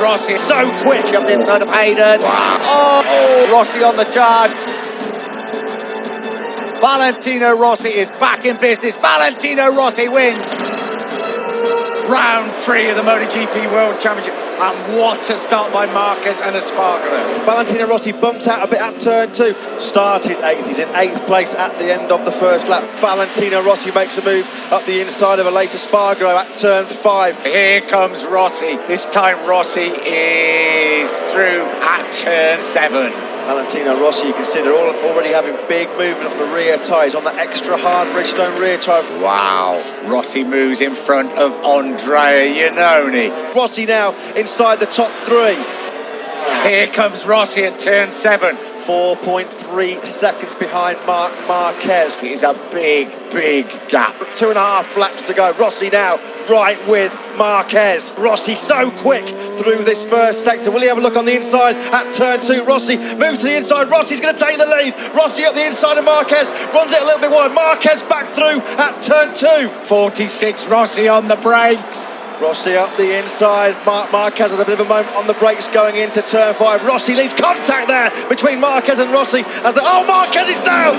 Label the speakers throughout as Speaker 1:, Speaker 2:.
Speaker 1: Rossi, so quick up the inside of Hayden. Oh, Rossi on the charge. Valentino Rossi is back in business. Valentino Rossi wins. Round three of the MotoGP World Championship. And what a start by Marquez and Espargaro.
Speaker 2: Valentino Rossi bumps out a bit at turn two. Started eighth, he's in eighth place at the end of the first lap. Valentino Rossi makes a move up the inside of Aleix Espargaro at turn five.
Speaker 1: Here comes Rossi. This time Rossi is through at turn seven.
Speaker 2: Valentino Rossi, you consider all, already having big movement on the rear tyres, on the extra hard Bridgestone rear tyre.
Speaker 1: Wow, Rossi moves in front of Andrea Iannone.
Speaker 2: Rossi now inside the top three.
Speaker 1: Here comes Rossi at turn seven.
Speaker 2: 4.3 seconds behind Marc Marquez.
Speaker 1: It is a big, big gap.
Speaker 2: Two and a half laps to go. Rossi now right with Marquez. Rossi so quick through this first sector. Will he have a look on the inside at turn two? Rossi moves to the inside. Rossi's going to take the lead. Rossi up the inside of Marquez. Runs it a little bit wide. Marquez back through at turn two.
Speaker 1: 46 Rossi on the brakes.
Speaker 2: Rossi up the inside. Marc Marquez had a bit of a moment on the brakes going into turn five. Rossi leads contact there between Marquez and Rossi. As the, oh, Marquez is down.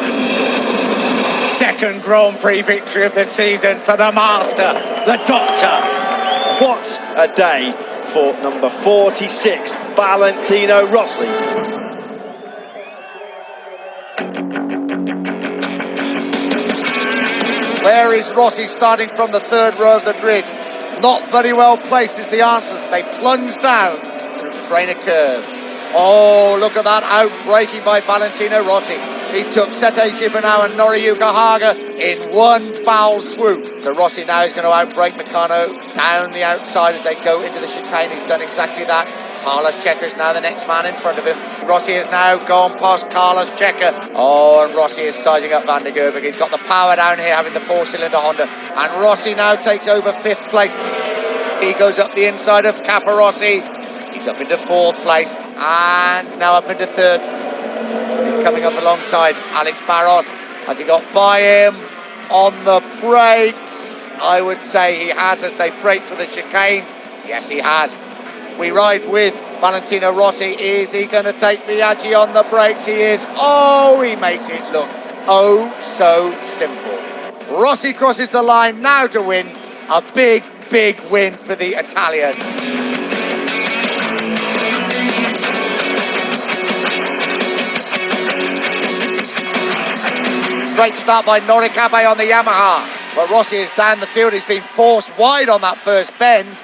Speaker 1: Second Grand Prix victory of the season for the master, the doctor.
Speaker 2: What a day for number 46, Valentino Rossi.
Speaker 1: Where is Rossi starting from the third row of the grid? Not very well placed is the answer. They plunge down through trainer curves. Oh, look at that outbreaking by Valentino Rossi. He took Sete Gibernau and Noriyuki Haga in one foul swoop. So Rossi now is going to outbreak Nakano down the outside as they go into the chicane. He's done exactly that. Carlos Checa is now the next man in front of him. Rossi has now gone past Carlos Checa. Oh, and Rossi is sizing up Van den Goorbergh. He's got the power down here, having the four-cylinder Honda. And Rossi now takes over fifth place. He goes up the inside of Capirossi. He's up into fourth place and now up into third. Coming up alongside Alex Barros. Has he got by him on the brakes? I would say he has as they brake for the chicane. Yes, he has. We ride with Valentino Rossi. Is he going to take Biaggi on the brakes? He is. Oh, he makes it look oh so simple. Rossi crosses the line now to win. A big, big win for the Italian. Great start by Norick Abe on the Yamaha. But Rossi is down the field. He's been forced wide on that first bend.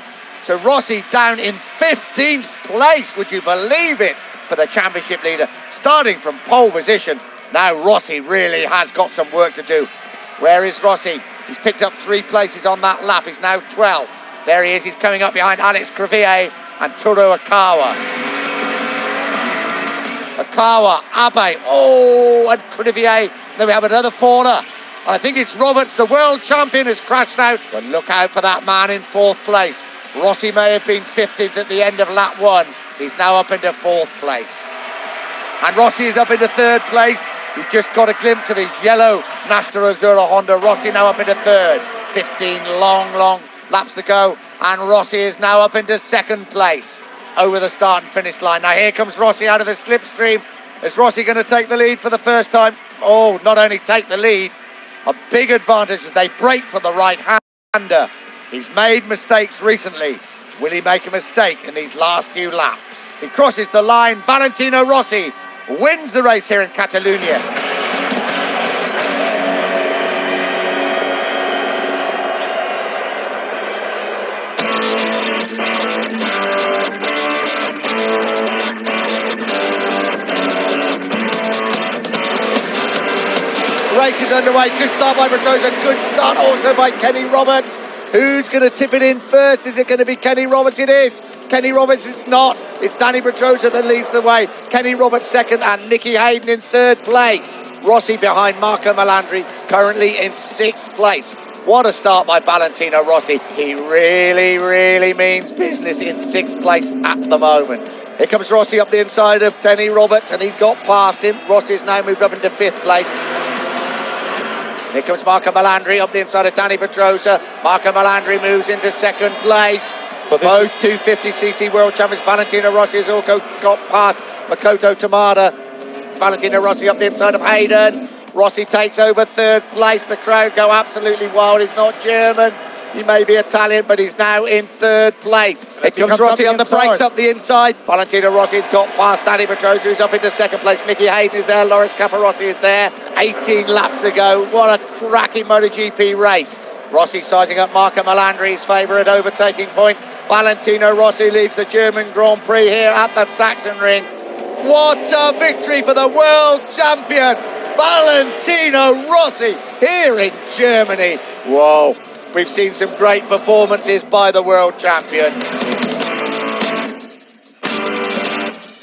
Speaker 1: So Rossi down in 15th place, would you believe it, for the championship leader, starting from pole position. Now Rossi really has got some work to do. Where is Rossi? He's picked up three places on that lap. He's now 12th. There he is. He's coming up behind Alex Crivillé and Tohru Ukawa. Ukawa, Abe, oh, and Crivillé. Then we have another faller. I think it's Roberts, the world champion, has crashed out. But look out for that man in fourth place. Rossi may have been 50th at the end of lap one. He's now up into fourth place. And Rossi is up into third place. We've just got a glimpse of his yellow Nastro Azzurro Honda. Rossi now up into third. 15 long, long laps to go. And Rossi is now up into second place over the start and finish line. Now here comes Rossi out of the slipstream. Is Rossi going to take the lead for the first time? Oh, not only take the lead, a big advantage as they break for the right-hander. He's made mistakes recently. Will he make a mistake in these last few laps? He crosses the line. Valentino Rossi wins the race here in Catalonia. Race is underway. Good start by Pedrosa. Good start also by Kenny Roberts. Who's going to tip it in first? Is it going to be Kenny Roberts? It is. Kenny Roberts, it's not. It's Dani Pedrosa that leads the way. Kenny Roberts second and Nicky Hayden in third place. Rossi behind Marco Melandri, currently in sixth place. What a start by Valentino Rossi. He really, really means business in sixth place at the moment. Here comes Rossi up the inside of Kenny Roberts and he's got past him. Rossi's now moved up into fifth place. Here comes Marco Melandri up the inside of Dani Pedrosa. Marco Melandri moves into second place.
Speaker 3: But
Speaker 1: Both 250cc world champions. Valentino Rossi has also got past Makoto Tamada. Valentino Rossi up the inside of Hayden. Rossi takes over third place. The crowd go absolutely wild. He's not German. He may be Italian, but he's now in third place. Here
Speaker 2: he
Speaker 1: comes
Speaker 2: comes
Speaker 1: Rossi on
Speaker 2: the
Speaker 1: the brakes up the inside. Valentino Rossi's got past Dani Pedrosa, who's up into second place. Nicky Hayden is there. Loris Capirossi is there. 18 laps to go. What a cracking MotoGP race. Rossi sizing up Marco Melandri's favourite overtaking point. Valentino Rossi leads the German Grand Prix here at the Sachsenring. What a victory for the world champion, Valentino Rossi, here in Germany. Whoa, we've seen some great performances by the world champion.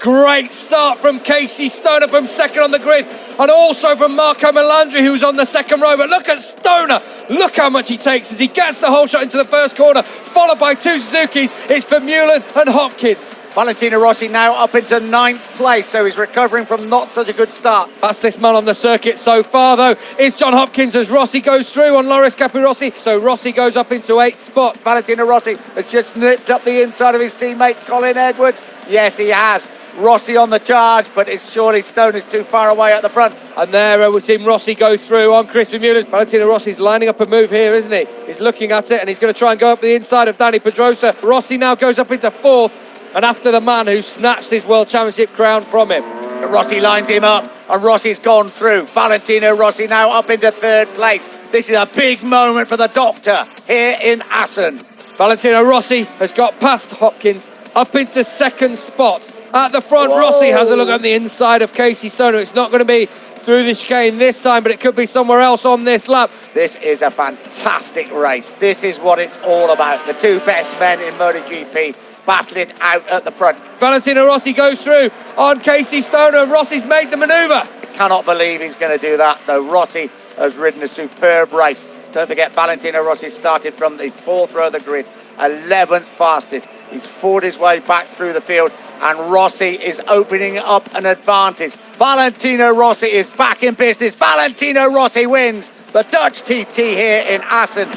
Speaker 3: Great start from Casey Stoner from second on the grid, and also from Marco Melandri, who's on the second row. But look at Stoner. Look how much he takes as he gets the whole shot into the first corner, followed by two Suzuki's. It's for Vermeulen and Hopkins.
Speaker 1: Valentino Rossi now up into ninth place, so he's recovering from not such a good start.
Speaker 3: That's this man on the circuit so far, though. Is John Hopkins as Rossi goes through on Loris Capirossi. So Rossi goes up into eighth spot.
Speaker 1: Valentino Rossi has just nipped up the inside of his teammate Colin Edwards. Yes, he has. Rossi on the charge, but it's surely Stone is too far away at the front.
Speaker 3: And there uh, we've seen Rossi go through on Chris Vermeulen. Valentino Rossi's lining up a move here, isn't he? He's looking at it and he's going to try and go up the inside of Dani Pedrosa. Rossi now goes up into fourth and after the man who snatched his World Championship crown from him.
Speaker 1: Rossi lines him up, and Rossi's gone through. Valentino Rossi now up into third place. This is a big moment for the doctor here in Assen.
Speaker 3: Valentino Rossi has got past Hopkins up into second spot. At the front,
Speaker 1: Whoa.
Speaker 3: Rossi has a look on the inside of Casey Stoner. It's not going to be through the chicane this time, but it could be somewhere else on this lap.
Speaker 1: This is a fantastic race. This is what it's all about. The two best men in MotoGP battling out at the front.
Speaker 3: Valentino Rossi goes through on Casey Stoner, Rossi's made the manoeuvre.
Speaker 1: I cannot believe he's going to do that, though. Rossi has ridden a superb race. Don't forget, Valentino Rossi started from the fourth row of the grid, 11th fastest. He's fought his way back through the field, and Rossi is opening up an advantage. Valentino Rossi is back in business. Valentino Rossi wins the Dutch TT here in Assen.